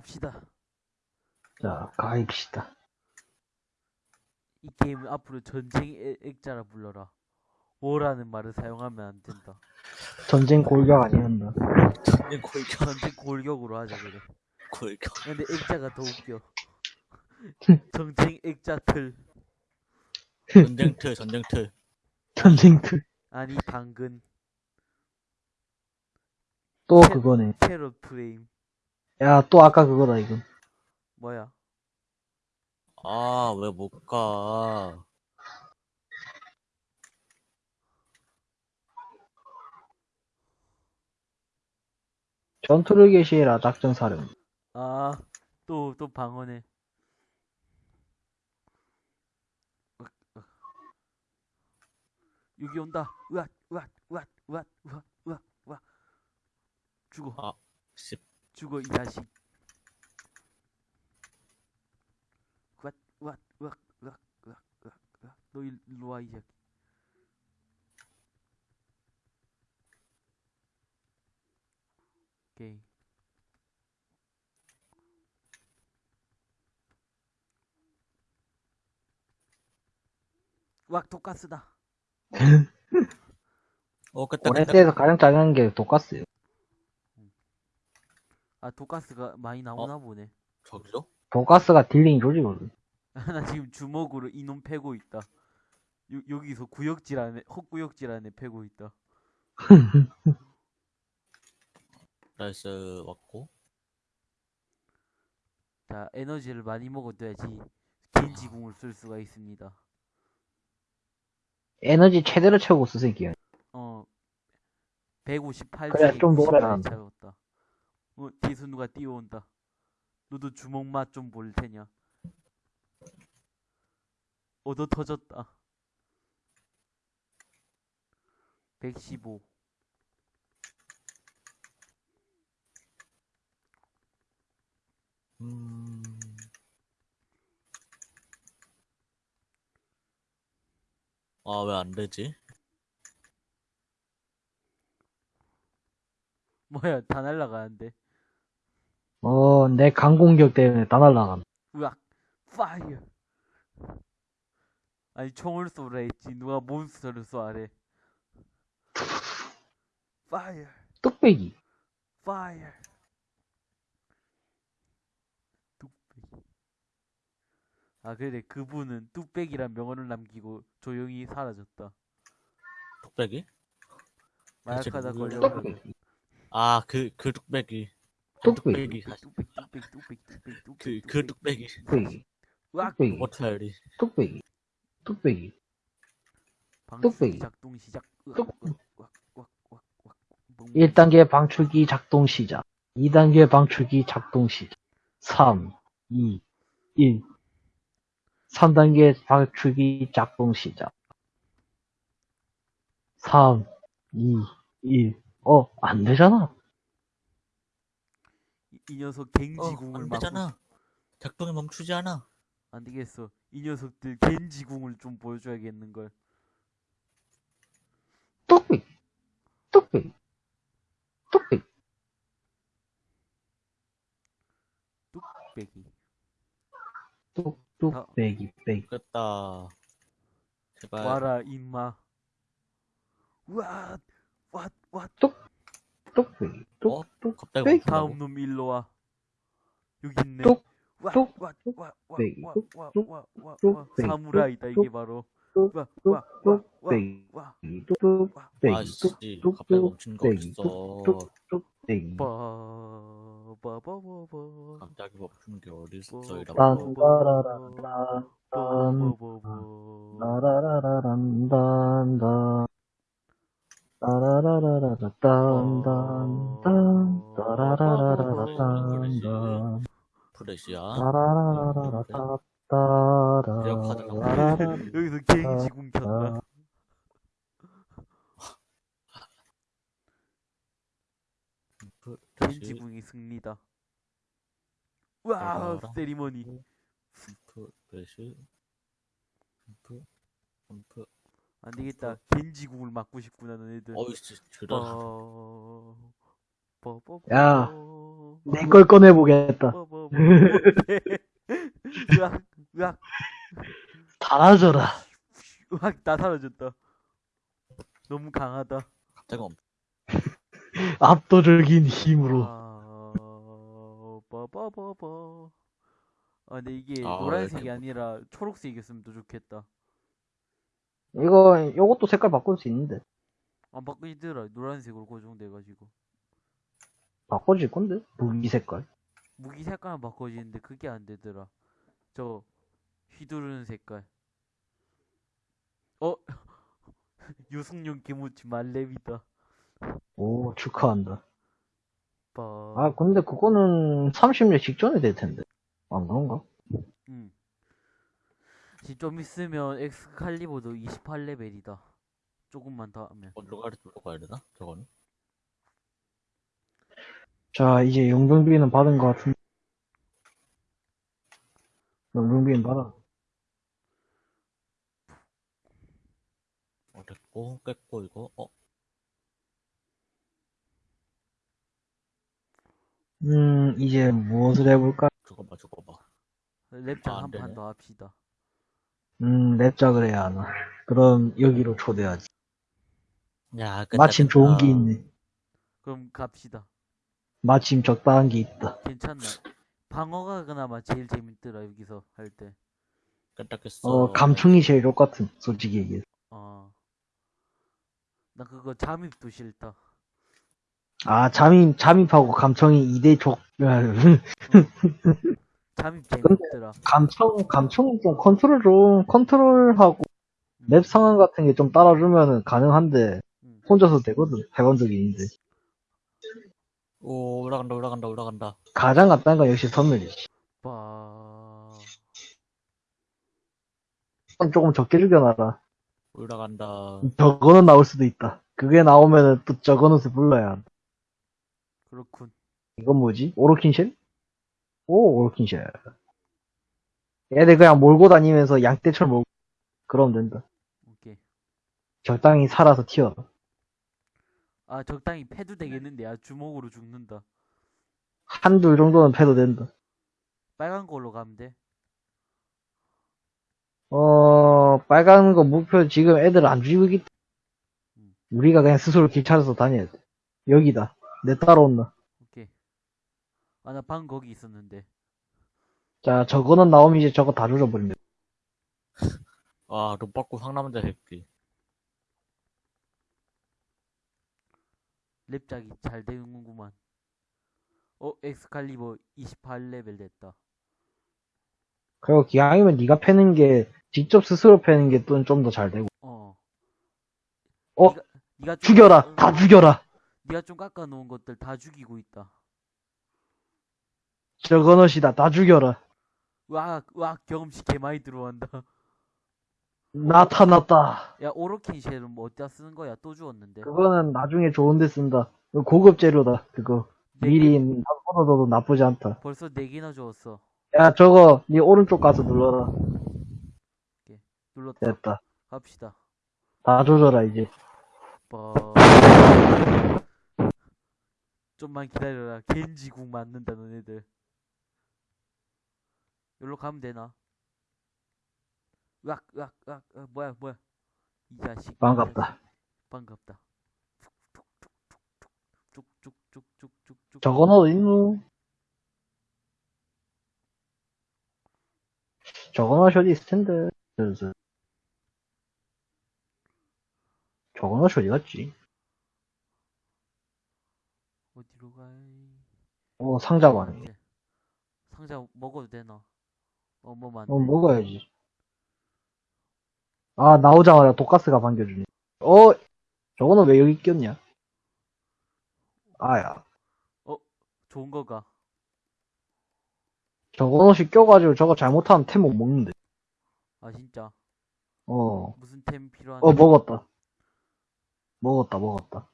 갑시다. 자, 가입시다. 이 게임은 앞으로 전쟁 액- 액자라 불러라. 오라는 말을 사용하면 안 된다. 전쟁 골격 아니었나? 전쟁 골격, 전쟁 골격으로 하자 그래. 골격. 근데 액자가 더 웃겨. 전쟁 액자 틀. 전쟁 틀, 전쟁 틀. 전쟁 틀. 아니 당근. 또 체- 그거네. 캐럿 프레임. 야, 또 아까 그거다, 이거. 뭐야? 아, 왜 못 가? 전투를 개시해라, 작전 사령. 아, 또, 또 방어네. 여기 온다. 으앗, 으앗, 으앗, 으앗, 으앗, 으앗, 으앗. 죽어, 아, 씨. 죽어, 이 자식. 으앗, 으앗, 으앗, 으앗. 너 일- 일로 와, 이 자식. 오케이. 으악, 독가스다. 어, 깼다. 오네스에서 가장 작은 게 독가스요. 아, 독가스가 많이 나오나 보네. 저기요? 독가스가 딜링 조지거든. 나 지금 주먹으로 이놈 패고 있다. 요, 여기서 구역질 안에, 헛구역질 안에 패고 있다. 나이스, 왔고. 자, 에너지를 많이 먹어둬야지 겐지궁을 쓸 수가 있습니다. 에너지 최대로 채우고 쓰세요. 어, 158째 그래, 좀 한다. 채웠다. 어, 뒤에서 누가 뛰어온다. 너도 주먹 맛 좀 볼 테냐? 얻어 터졌다. 115. 음, 아, 왜 안 되지? 뭐야, 다 날라가는데. 어, 내 강공격 때문에 다 날라간. 으악, fire. 아니, 총을 쏘라 했지. 누가 몬스터를 쏘아래. fire, 뚝배기. 파이어. 뚝배기. 아, 그래. 그분은 뚝배기란 명언을 남기고 조용히 사라졌다. 뚝배기? 마약하다. 뚝배기. 아, 그, 그 뚝배기. 뚝배기. 뚝배기. 사실 뚝배기, 뚝배기, 뚝배기, 뚝배기, 그, 뚝배기. 그 뚝배기. 뚝배기. 으악, 뚝배기. 워터리. 뚝배기. 뚝배기. 뚝배기. 작동 시작. 으악, 뚝- 으악, 으악, 으악, 으악, 으악. 멍- 1단계 방출기 작동 시작. 2단계 방출기 작동 시작. 3, 2, 1. 3단계 방출기 작동 시작. 3, 2, 1. 어, 안 되잖아. 이, 이 녀석 어, 갱지궁을 안막 되잖아. 작동이 멈추지 않아. 안 되겠어. 이 녀석들 겐지궁을 좀 보여줘야겠는걸. 뚝배기. 뚝배기. 뚝배기. 뚝배기. 뚝, 뚝배기, 배기. 됐다. 제발. 와라, 임마. 와, 와, 와. 뚝배기. 어? 뚝, 뚝, 갑자기. 멈춘다고? 다음 놈 일로 와. 여기 있네. 뚝, 와, 뚝, 와, 와, 와, 뚝배기. 와, 뚝, 와, 뚝, 와, 와, 뚝, 와. 뚝배기. 사무라이다, 뚝, 이게 바로. 뚝, 와, 뚝, 와, 와, 와, 뚝배기. 와. 뚝, 뚝배기. 아씨, 뚝, 뚝, 갑자기 멈춘. 갑자기 게 어딨어, 빠, 이러고. 프레시야. 따라라라라, 따, 따라. 기억하다가 라라라, 여기서 갱지궁 켰다. 프레시. 겐지궁이 승리다. 와. 세리머니. 점프, 프레시. 점프, 점프. 안 되겠다. 겐지궁을 맞고 싶구나, 너네들. 빠, 빠, 빠, 야. 빠. 내걸 꺼내보겠다. 뭐, 뭐, 뭐. 으악, 으악, 달아져라. 으악, 다 사라졌다. 너무 강하다. 갑자기 엄 압도적인 힘으로. 아, 빠바바바. 아, 근데 이게 아, 노란색이 이렇게. 아니라 초록색이었으면 더 좋겠다. 이거, 요것도 색깔 바꿀 수 있는데. 안 바뀌더라. 노란색으로 고정돼가지고. 바꿔질 건데? 무기 색깔. 무기 색깔만 바꿔지는데 그게 안 되더라. 저 휘두르는 색깔. 어? 유승용 김우치 말렙이다. 오, 축하한다. 빠. 아, 근데 그거는 30년 직전에 될 텐데. 안 그런가? 응. 지금 좀 있으면 엑스칼리버도 28레벨이다. 조금만 더 하면. 어디로 가야, 어디로 가야 되나? 저거는? 자, 이제 용병비는 받은 것 같은데. 용병비는 받아. 어, 됐고, 깼고, 이거, 어, 음, 이제 무엇을 해볼까? 아, 죽어봐, 죽어봐. 랩장 아, 안한판 되네. 더 합시다. 음, 랩작을 해야 하나. 그럼 여기로 초대하지. 야, 깼다, 마침 좋은. 게 있네. 그럼 갑시다. 마침 적당한 게 있다. 괜찮나? 방어가 그나마 제일 재밌더라 여기서 할 때. 깼어. 어, 감청이 제일 똑같은, 솔직히 얘기해서. 어. 나 그거 잠입도 싫다. 아, 잠입, 잠입하고 감청이 2대 족, 잠입 재밌더라. 감청, 감청이 좀 컨트롤 좀, 컨트롤하고 맵 상황 같은 게 좀 따라주면은 가능한데, 음. 혼자서 되거든. 해본 적이 있는데. 오, 올라간다, 올라간다, 올라간다. 가장 간단한 건 역시 섬멸이지. 빠. 조금 적게 죽여놔라. 올라간다. 저거는 나올 수도 있다. 그게 나오면은 또 저거는을 불러야 한다. 그렇군. 이건 뭐지? 오로킨쉘? 오, 오로킨쉘. 얘들 그냥 몰고 다니면서 양떼처럼 몰고, 그러면 된다. 오케이. 적당히 살아서 튀어라. 아 적당히 패도 되겠는데 야 주먹으로 죽는다. 한둘 정도는 패도 된다. 빨간 걸로 가면 돼. 어, 빨간 거 목표 지금 애들 안 죽이고 있기 음. 우리가 그냥 스스로 길 찾아서 다녀야 돼. 여기다. 내 따라온다. 오케이. 아 나 방 거기 있었는데. 자, 저거는 나오면 이제 저거 다 조져버린다. 아, 돈 받고 상남자 새끼. 렙작이 잘 되는구만. 어 엑스칼리버 28레벨 됐다. 그리고 기왕이면 네가 패는 게, 직접 스스로 패는 게 또 좀 더 잘 되고. 어. 어? 니가 좀 죽여라! 깎아- 다 죽여라! 니가 좀 깎아 놓은 것들 다 죽이고 있다. 저거 넛이다. 다 죽여라. 와, 와 경험치 개 많이 들어간다. 나타났다. 야 오로킨 쉘은 뭐 어디다 쓰는 거야? 또 주웠는데. 그거는 나중에 좋은데 쓴다. 이거 고급 재료다. 그거. 네 미리 놔둬도 나쁘지 않다. 벌써 네 개나 주웠어. 야, 저거, 네 오른쪽 가서 눌러라. 눌렀다. 됐다. 갑시다. 다 조져라, 이제. 빠. 좀만 기다려라. 겐지궁 맞는다 너네들. 여기로 가면 되나? 으악 으악 으악 으악, 뭐야 뭐야 이 자식 이 반갑다. 반갑다 쭉쭉쭉쭉쭉쭉쭉쭉쭉 저거는 어딨노? 저거는 어디 있을 텐데. 저거는 어디 갔지? 어디로 가이 어, 상자만. 이제 상자 먹어도 되나? 어뭐 맞네 어, 먹어야지. 아, 나오자마자 독가스가 반겨주네. 어, 저거는 왜 여기 꼈냐? 아야. 좋은 거가 저거는 껴가지고 저거 잘못하면 템 못 먹는데. 아 진짜 어, 무슨 템 필요한 어, 먹었다. 먹었다, 먹었다.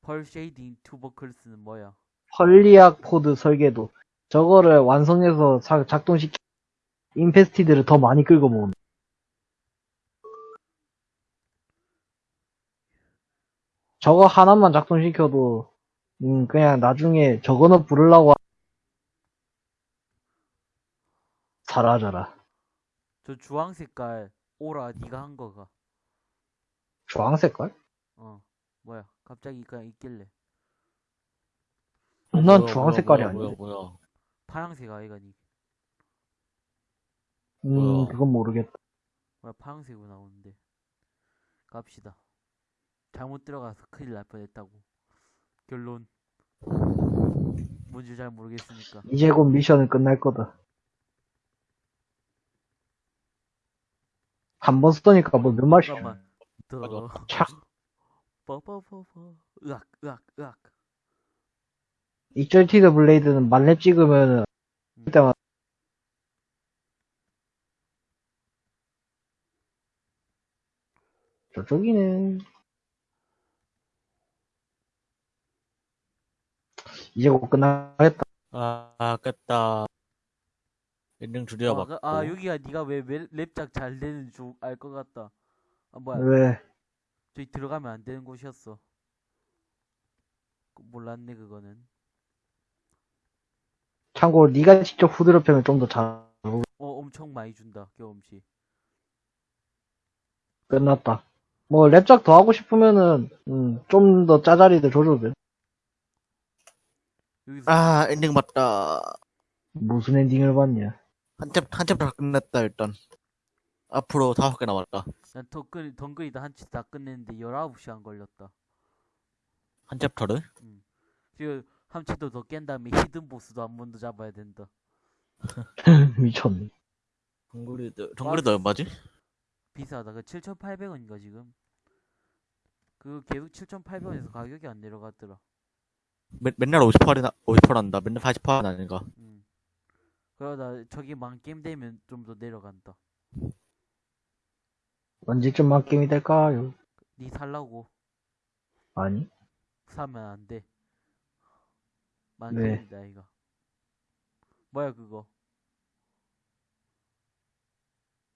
Pulsating Tubercles는 뭐야? Pherliac Pod 설계도. 저거를 완성해서 자- 작동시키, 인페스티드를 더 많이 끌고 모은. 저거 하나만 작동시켜도 음 그냥 나중에 저거는 부르려고 사라져라 저 주황 색깔 오라 니가 한 거가. 주황 색깔? 어 뭐야. 갑자기 그냥 있길래. 어, 난 주황색깔이 아닌데 뭐야 뭐야. 파랑색 아이가 니. 음 뭐야. 그건 모르겠다. 뭐야 파랑색으로 나오는데. 갑시다. 잘못 들어가서 큰일 날 뻔했다고. 결론. 뭔지 잘 모르겠으니까. 이제 곧 미션은 끝날 거다. 한 번 쓰니까 뭐 몇 마리 잠깐만. 들어. 착. 뻐뻐뻐뻐. 으악, 으악, 으악. Exalted Blade는 만렙 찍으면은 음. 그때마다 저쪽이네. 이제 곧 끝나겠다. 아, 아, 깼다. 엔딩 줄여 아, 봤고. 그- 아, 여기가 네가 왜 맵- 렙작 잘 되는 줄 알 것 같다. 아, 뭐야. 왜? 저기 들어가면 안 되는 곳이었어. 그- 몰랐네, 그거는. 참고로 네가 직접 후드려 패면 좀 더 잘 어, 엄청 많이 준다, 경험치. 끝났다. 뭐 렙작 더 하고 싶으면은 음, 좀 더 짜자리들 줘줘도 돼. 여기서 아, 엔딩 봤다. 무슨 엔딩을 봤냐? 한 챕, 한 챕터 끝냈다, 일단. 앞으로 다섯 개 남았다. 난 덩그리, 덩그리다 한치 다 끝냈는데 19 시간 걸렸다. 한 챕터를? 지금 한 치도 더깬 다음에 히든 보스도 한 번 더 잡아야 된다. 미쳤네. 정글이드, 정글이드 얼마지? 비싸다. 그 7,800원인가 지금? 그 계속 7,800원에서 가격이 안 내려갔더라. 맨, 맨날 50%나, 50%난다. 맨날 80%는 아닌가. 음. 그러다 저기 만 게임 되면 좀 더 내려간다. 언제쯤 만 게임이 될까요? 니 살라고 아니? 사면 안 돼. 만 왜? 게임이다 이거. 뭐야 그거?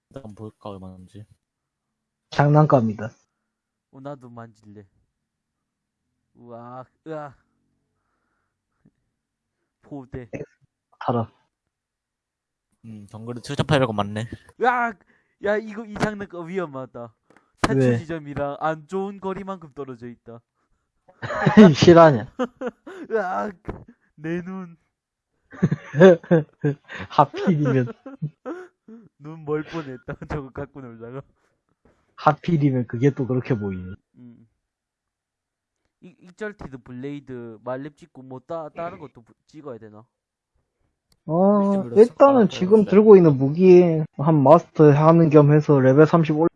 일단 볼까, 얼마인지. 장난감이다. 어, 나도 만질래. 우와, 으아. 포대. 타라. 음, 정글이 7,800원 맞네. 으악! 야, 이거 이 장난감 위험하다. 탈출 왜? 지점이랑 안 좋은 거리만큼 떨어져 있다. 실화냐? 으악! 내 눈, 하필이면, 눈 멀 뻔했다. 저거 갖고 놀다가. 하필이면 그게 또 그렇게 보이네. 음. 이, Exalted Blade 만렙 찍고 뭐 따, 다른 것도 부- 찍어야 되나? 어, 일단은. 지금 아, 들고 있는 무기 한 마스터 하는 겸 해서 레벨 30 올려.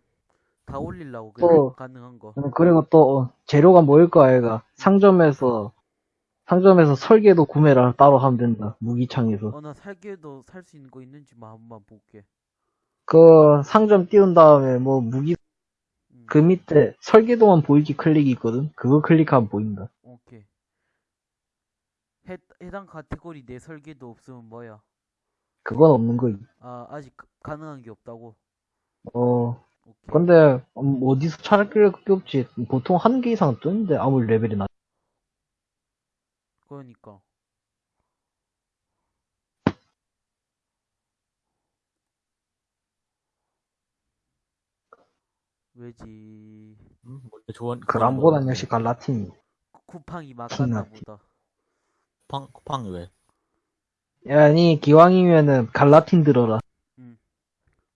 다 올리려고 또- 그래 가능한 거. 음, 그리고 또 어, 재료가 뭐일 거야, 얘가. 상점에서, 상점에서 설계도 구매를 따로 하면 된다. 무기창에서. 어, 나 살게도 살 수 있는 거 있는지만 한번 볼게. 그 상점 띄운 다음에 뭐 무기 음, 그 밑에 설계도만 보이기 클릭이 있거든. 그거 클릭하면 보인다. 오케이. 해, 해당 카테고리 내 설계도 없으면 뭐야? 그건 없는 거지. 아, 아직 가- 가능한 게 없다고? 어, 오케이. 근데 음, 어디서 찾을 게 없지. 보통 한 개 이상 뜨는데 아무리 레벨이 낮. 그러니까. 왜지? 음, 뭐, 좋은. 그람보단 역시 갈라틴. 쿠- 쿠팡이 막 킹나 갔나 보다. 쿠팡, 쿠팡이 왜? 아니 기왕이면은 갈라틴 들어라.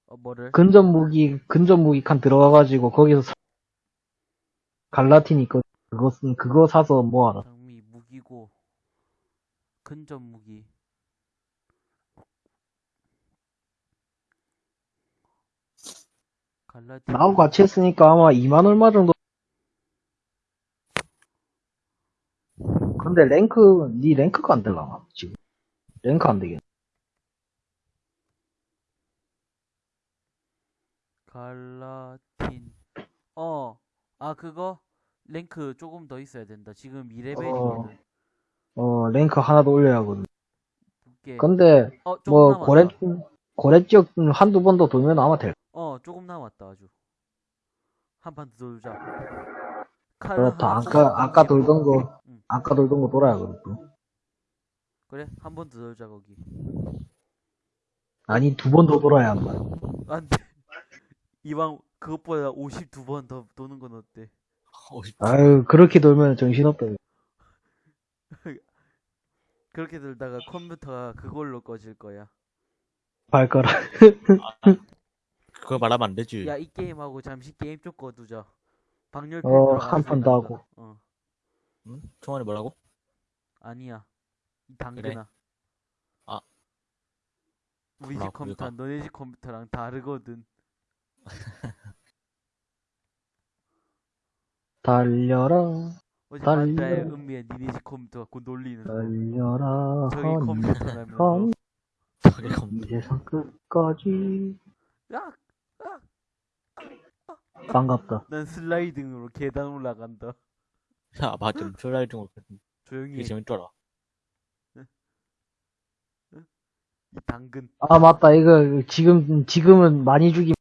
어, 뭐를? 근접 무기 근접 무기 칸 들어가가지고 거기서 사- 갈라틴 있거. 그거 쓴 그거 사서 모아라. 장미, 무기고, 근접 무기. 갈라딘. 나하고 같이 했으니까 아마 2만 얼마 정도. 근데 랭크 네 랭크가 안 되려나 지금? 랭크 안 되겠네. 갈라틴. 어, 아, 그거? 랭크 조금 더 있어야 된다. 지금 어, 2레벨이거든. 어 랭크 하나 더 올려야 하거든. 근데 어, 뭐. 고래 고래 지역 한두 번 더 돌면 아마 될. 어, 조금 남았다, 아주. 한 판 더 돌자. 칼 그렇다. 아까. 아까 돌던 거 응. 아까 돌던 거 돌아야 하거든. 그래, 한 번 더 돌자, 거기. 아니, 두 번 더 돌아야 한다. 안 돼. 이왕 그것보다 52번 더 도는 건 어때? 50. 아유, 그렇게 돌면 정신없다. 그렇게 들다가 컴퓨터가 그걸로 꺼질 거야. 발가락. 그거 말하면 안 되지. 야, 이 게임하고 잠시 게임 좀 꺼두자. 방열 어, 한 판 더 하고. 어, 응? 총알이 뭐라고? 아니야. 이 당근아. 아. 우리 나집 컴퓨터. 너네 집 컴퓨터랑 다르거든. 달려라, 어제 달려. 만다의 은미의 니네 집 컴퓨터 곧 놀리는 거. 달려라, 저기 컴퓨터라면 검이 세상 끝까지. 야, 반갑다. 난 슬라이딩으로 계단 올라간다. 야, 맞좀 슬라이딩 조용히 그게 해. 재밌더라. 이 당근 아, 맞다. 이거, 지금, 지금은 많이 죽이면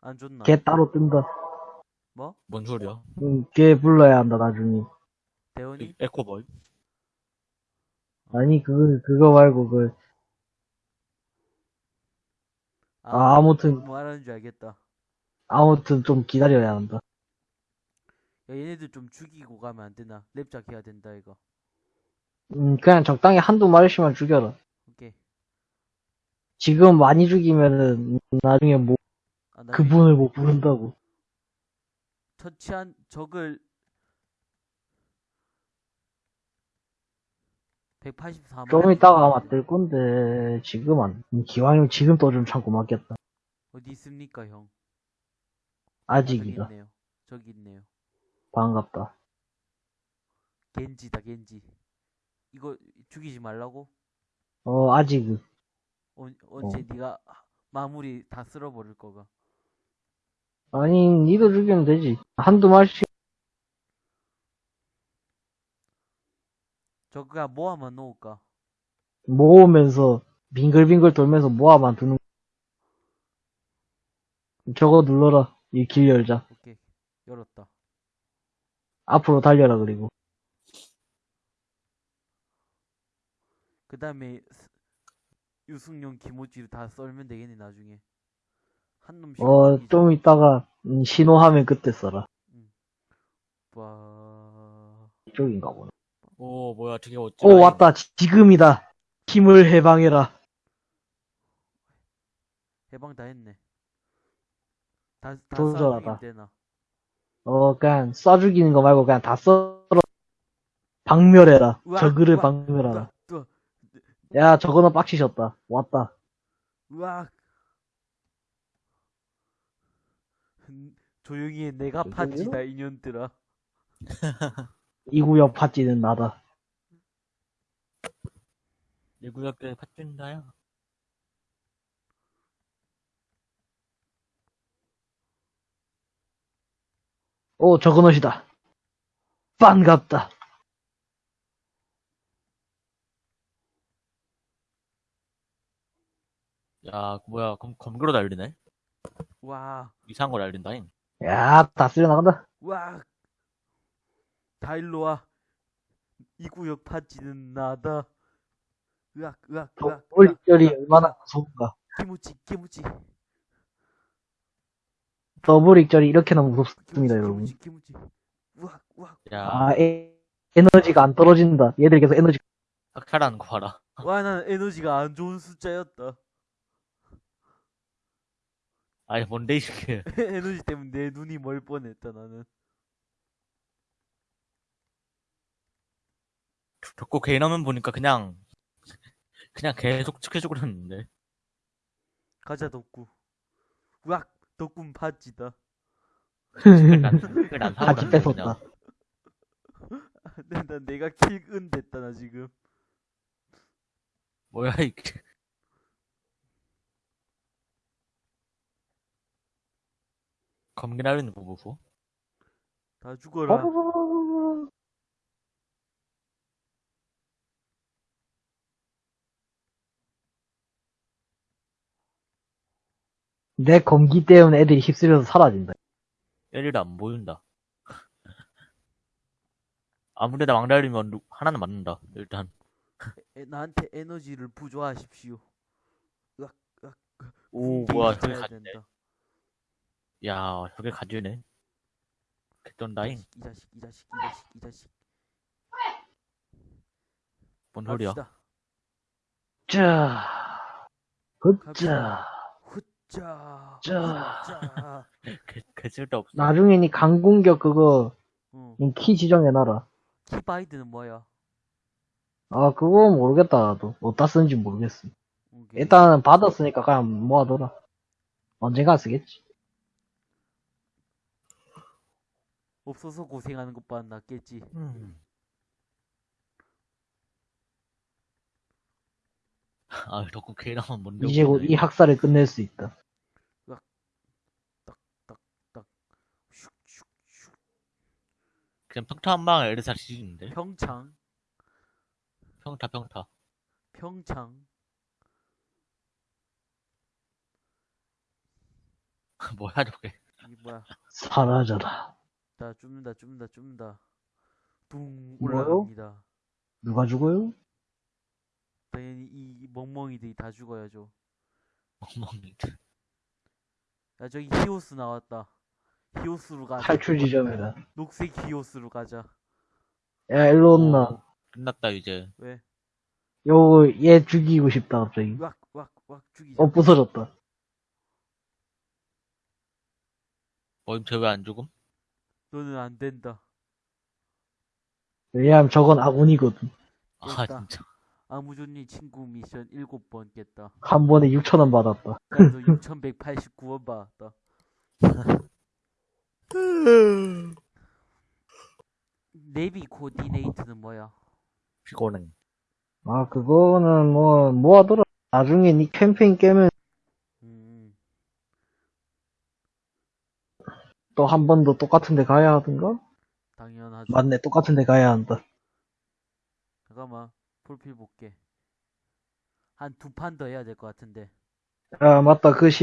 안 좋나? 걔 따로 뜬다. 뭐? 뭔 소리야? 응, 걔 불러야 한다, 나중에. 대원이? 에- 에코보이? 아니, 그거, 그거 말고, 그, 아, 아무튼, 뭐 하는 줄 알겠다. 아무튼 좀 기다려야 한다. 야, 얘네들 좀 죽이고 가면 안 되나? 랩작 해야 된다, 이거. 음, 그냥 적당히 한두 마리씩만 죽여라. 오케이. 지금 많이 죽이면은, 나중에 뭐, 아, 나 그분을 못 부른다고. 처치한 적을 184만 좀 이따가 아마 뜰 건데, 지금 안, 기왕이면 지금 또 좀 참고 맞겠다. 어디 있습니까, 형? 아, 저기 아직이다. 있네요. 저기 있네요. 반갑다. 겐지다, 겐지. 이거 죽이지 말라고? 어, 아직, 언, 언제 네가 마무리 다 쓸어버릴 거가. 아니, 니도 죽이면 되지. 한두 마리씩, 저거가 모아만 놓을까? 모으면서, 빙글빙글 돌면서 모아만 두는, 저거 눌러라. 이 길 열자. 오케이. 열었다. 앞으로 달려라, 그리고. 그 다음에 유승용 김호지를 다 썰면 되겠네, 나중에. 한 놈씩. 어, 죽이자. 좀 이따가, 음, 신호하면 그때 써라. 와... 이쪽인가 보네. 오, 뭐야, 되게 어찌. 오, 왔다. 지- 지금이다. 힘을 해방해라. 해방 다 했네. 다, 다 도전하다. 어, 그냥 쏴 죽이는 거 말고 그냥 다 썰어. 박멸해라. 우와, 저그를 우와, 박멸하라. 또, 야, 저거는 빡치셨다. 왔다. 으악. 흠, 조용히 해, 내가? 파지다, 인연들아. 이 구역 파찌는 나다. 이 구역에 팥준다야. 오, 저거넛이다. 반갑다. 야, 뭐야, 검, 검거로 날리네? 와, 이상한 거 날린다잉. 야, 다 쓸려 나간다. 와. 다 일로 와. 이 구역 파지는 나다. 으악, 으악, 으악. 으악. 익절이 얼마나 무서운가. 기무치, 기무치. 더블 익절이 이렇게나 무섭습니다, 여러분. 기무치, 기무치. 우악, 우악. 야, 아, 에, 에너지가 안 떨어진다. 얘들 계속 에너지. 악탈하는 거 봐라. 와, 난 에너지가 안 좋은 숫자였다. 아니, 뭔데, 이게. 에너지 때문에 내 눈이 멀 뻔했다, 나는. 덕고 개인 화면 보니까 그냥, 그냥 계속 축해주고 그랬는데. 가자, 덕구. 우악, 덕군 파지다. 그걸 난, 그걸 난 사고 같이 났네, 뺏었다. 난, 난 내가 킬은 됐다, 나 지금. 뭐야, 이게. 검기 날리는 거 보고. 다 죽어라. 내 검기 때문에 애들이 휩쓸려서 사라진다. 얘들도 안 보인다. 아무데나 막 날리면 누- 하나는 맞는다, 일단. 에, 나한테 에너지를 부조하십시오. 오, 군대 뭐야, 있어야 저기 가지네. 된다. 야, 저게 가지네. 개쩐다잉. 이 자식 이 자식 이 자식 이 자식 뭔 소리야? 갑시다. 자, 굿자. 자. 후짜 개, 개 쓸데없어. 나중에 니 강공격 그거 응. 니키 지정해놔라. 키 바이드는 뭐야? 아, 그거 모르겠다, 나도. 어디다 쓰는지 모르겠어. 오케이. 일단은 받았으니까 그냥 모아둬라. 언젠가 쓰겠지. 없어서 고생하는 것보다 낫겠지. 음. 아, 덕후 개나만 뭔데? 이제 곧 이 학사를 끝낼 수 있다. 그냥 평타 한 방에 에르사 지지는데? 평창 평타, 평타. 평창 뭐야, 저게. 이 뭐야? 사라져라. 자 줍는다 줍는다 줍는다. 둥? 올라갑니다. 누가 죽어요? 당연히 이 멍멍이들이 다 죽어야죠. 멍멍이. 야 저기 히오스 나왔다. 히오스로 가자. 탈출 지점이다. 녹색 히오스로 가자. 야, 일로 온나. 어, 끝났다, 이제. 왜? 요, 얘 죽이고 싶다, 갑자기. 왁 왁 왁 죽이자. 어, 부서졌다. 어임, 쟤왜 안 죽음? 너는 안 된다. 왜냐면 저건 아군이거든. 아, 됐다. 진짜. 아무존니 친구 미션 7번 깼다. 한 번에 6천원 받았다. 그래서 6189원 받았다. 내비 코디네이트는 뭐야? 피곤해. 아, 그거는 뭐, 모아둬라. 나중에 니 캠페인 깨면 음, 또한 번 더 똑같은 데 가야 하든가? 당연하죠. 맞네, 똑같은 데 가야 한다. 잠깐만, 프로필 볼게. 한 두 판 더 해야 될 것 같은데. 아, 맞다. 그 시,